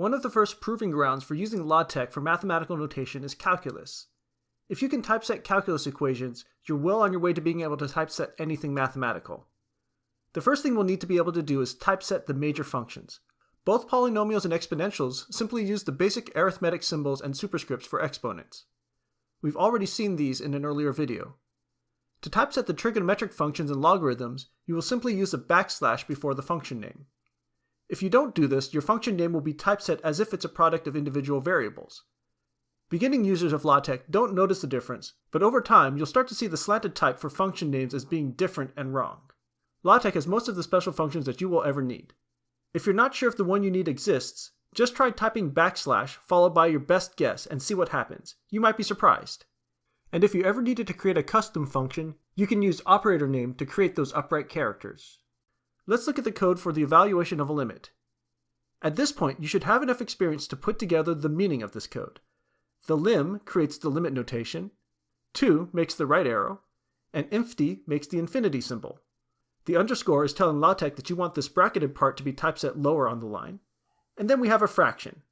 One of the first proving grounds for using LaTeX for mathematical notation is calculus. If you can typeset calculus equations, you're well on your way to being able to typeset anything mathematical. The first thing we'll need to be able to do is typeset the major functions. Both polynomials and exponentials simply use the basic arithmetic symbols and superscripts for exponents. We've already seen these in an earlier video. To typeset the trigonometric functions and logarithms, you will simply use a backslash before the function name. If you don't do this, your function name will be typeset as if it's a product of individual variables. Beginning users of LaTeX don't notice the difference, but over time you'll start to see the slanted type for function names as being different and wrong. LaTeX has most of the special functions that you will ever need. If you're not sure if the one you need exists, just try typing backslash followed by your best guess and see what happens. You might be surprised. And if you ever needed to create a custom function, you can use operator name to create those upright characters. Let's look at the code for the evaluation of a limit. At this point, you should have enough experience to put together the meaning of this code. The lim creates the limit notation, to makes the right arrow, and infty makes the infinity symbol. The underscore is telling LaTeX that you want this bracketed part to be typeset lower on the line. And then we have a fraction.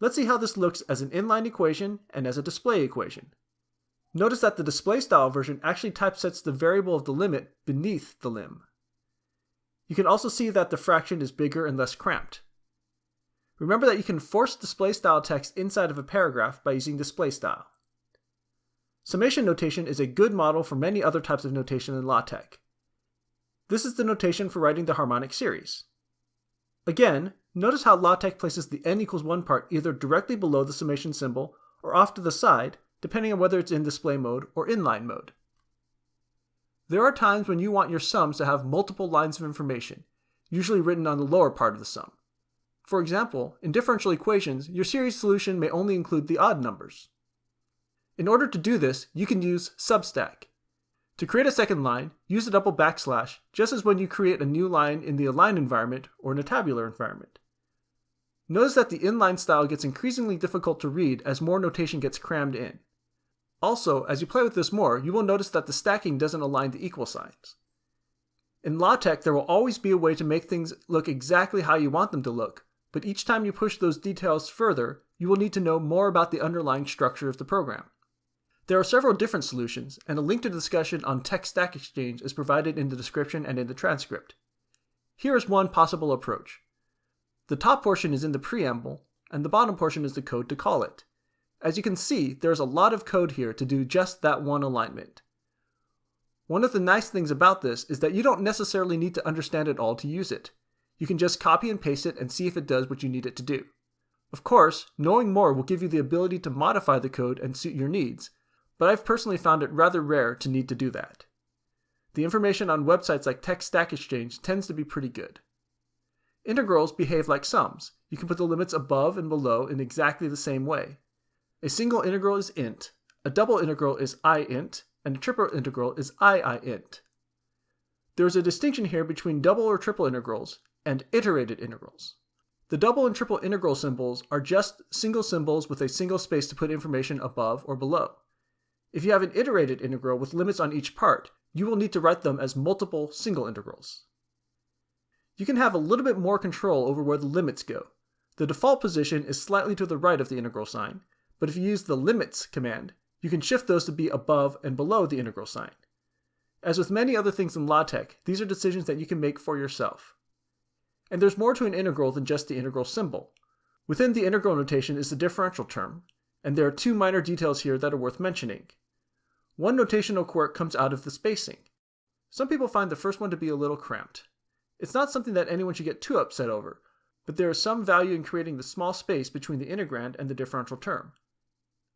Let's see how this looks as an inline equation and as a display equation. Notice that the display style version actually typesets the variable of the limit beneath the lim. You can also see that the fraction is bigger and less cramped. Remember that you can force display style text inside of a paragraph by using display style. Summation notation is a good model for many other types of notation in LaTeX. This is the notation for writing the harmonic series. Again, notice how LaTeX places the n equals 1 part either directly below the summation symbol or off to the side, depending on whether it's in display mode or inline mode. There are times when you want your sums to have multiple lines of information, usually written on the lower part of the sum. For example, in differential equations, your series solution may only include the odd numbers. In order to do this, you can use substack. To create a second line, use a double backslash, just as when you create a new line in the align environment or in a tabular environment. Notice that the inline style gets increasingly difficult to read as more notation gets crammed in. Also, as you play with this more, you will notice that the stacking doesn't align the equal signs. In LaTeX, there will always be a way to make things look exactly how you want them to look, but each time you push those details further, you will need to know more about the underlying structure of the program. There are several different solutions, and a link to the discussion on TeX Stack Exchange is provided in the description and in the transcript. Here is one possible approach. The top portion is in the preamble, and the bottom portion is the code to call it. As you can see, there's a lot of code here to do just that one alignment. One of the nice things about this is that you don't necessarily need to understand it all to use it. You can just copy and paste it and see if it does what you need it to do. Of course, knowing more will give you the ability to modify the code and suit your needs, but I've personally found it rather rare to need to do that. The information on websites like TeX Stack Exchange tends to be pretty good. Integrals behave like sums. You can put the limits above and below in exactly the same way. A single integral is int, a double integral is iint, and a triple integral is iiint. There is a distinction here between double or triple integrals and iterated integrals. The double and triple integral symbols are just single symbols with a single space to put information above or below. If you have an iterated integral with limits on each part, you will need to write them as multiple single integrals. You can have a little bit more control over where the limits go. The default position is slightly to the right of the integral sign, but if you use the limits command, you can shift those to be above and below the integral sign. As with many other things in LaTeX, these are decisions that you can make for yourself. And there's more to an integral than just the integral symbol. Within the integral notation is the differential term, and there are two minor details here that are worth mentioning. One notational quirk comes out of the spacing. Some people find the first one to be a little cramped. It's not something that anyone should get too upset over, but there is some value in creating the small space between the integrand and the differential term.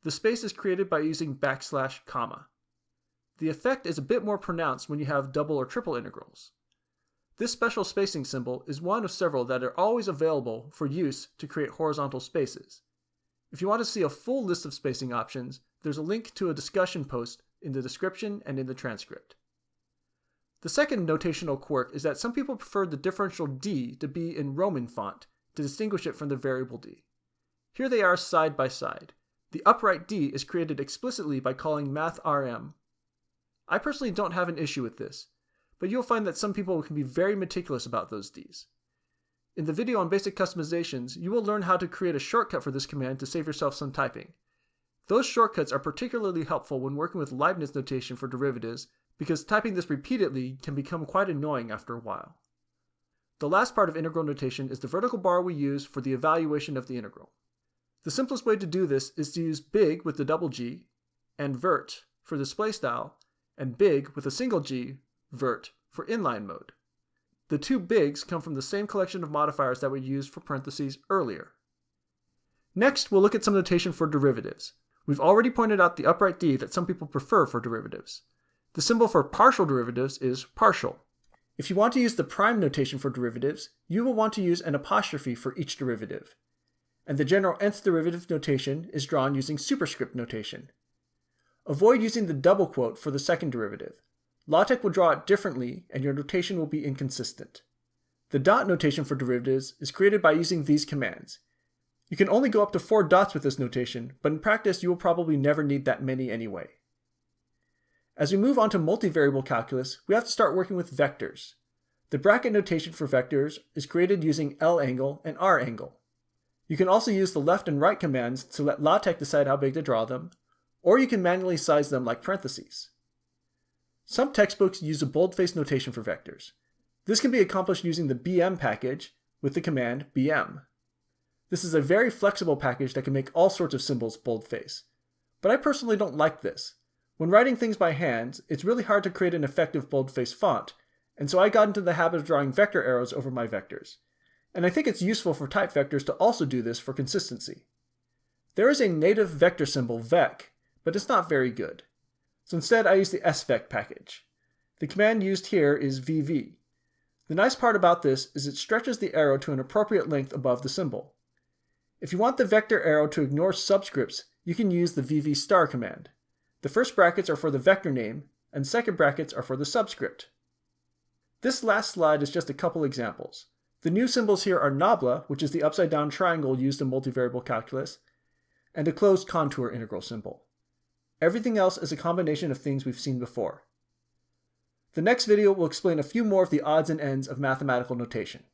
The space is created by using backslash comma. The effect is a bit more pronounced when you have double or triple integrals. This special spacing symbol is one of several that are always available for use to create horizontal spaces. If you want to see a full list of spacing options, there's a link to a discussion post in the description and in the transcript. The second notational quirk is that some people prefer the differential d to be in Roman font to distinguish it from the variable d. Here they are side by side. The upright D is created explicitly by calling mathrm. I personally don't have an issue with this, but you'll find that some people can be very meticulous about those Ds. In the video on basic customizations, you will learn how to create a shortcut for this command to save yourself some typing. Those shortcuts are particularly helpful when working with Leibniz notation for derivatives because typing this repeatedly can become quite annoying after a while. The last part of integral notation is the vertical bar we use for the evaluation of the integral. The simplest way to do this is to use big with the double G and vert for display style and big with a single G, vert, for inline mode. The two bigs come from the same collection of modifiers that we used for parentheses earlier. Next, we'll look at some notation for derivatives. We've already pointed out the upright D that some people prefer for derivatives. The symbol for partial derivatives is partial. If you want to use the prime notation for derivatives, you will want to use an apostrophe for each derivative. And the general nth derivative notation is drawn using superscript notation. Avoid using the double quote for the second derivative. LaTeX will draw it differently and your notation will be inconsistent. The dot notation for derivatives is created by using these commands. You can only go up to four dots with this notation, but in practice you will probably never need that many anyway. As we move on to multivariable calculus, we have to start working with vectors. The bracket notation for vectors is created using L angle and R angle. You can also use the left and right commands to let LaTeX decide how big to draw them, or you can manually size them like parentheses. Some textbooks use a boldface notation for vectors. This can be accomplished using the bm package with the command bm. This is a very flexible package that can make all sorts of symbols boldface. But I personally don't like this. When writing things by hand, it's really hard to create an effective boldface font, and so I got into the habit of drawing vector arrows over my vectors. And I think it's useful for type vectors to also do this for consistency. There is a native vector symbol, vec, but it's not very good. So instead I use the esvect package. The command used here is vv. The nice part about this is it stretches the arrow to an appropriate length above the symbol. If you want the vector arrow to ignore subscripts, you can use the vv star command. The first brackets are for the vector name, and second brackets are for the subscript. This last slide is just a couple examples. The new symbols here are nabla, which is the upside down triangle used in multivariable calculus, and a closed contour integral symbol. Everything else is a combination of things we've seen before. The next video will explain a few more of the odds and ends of mathematical notation.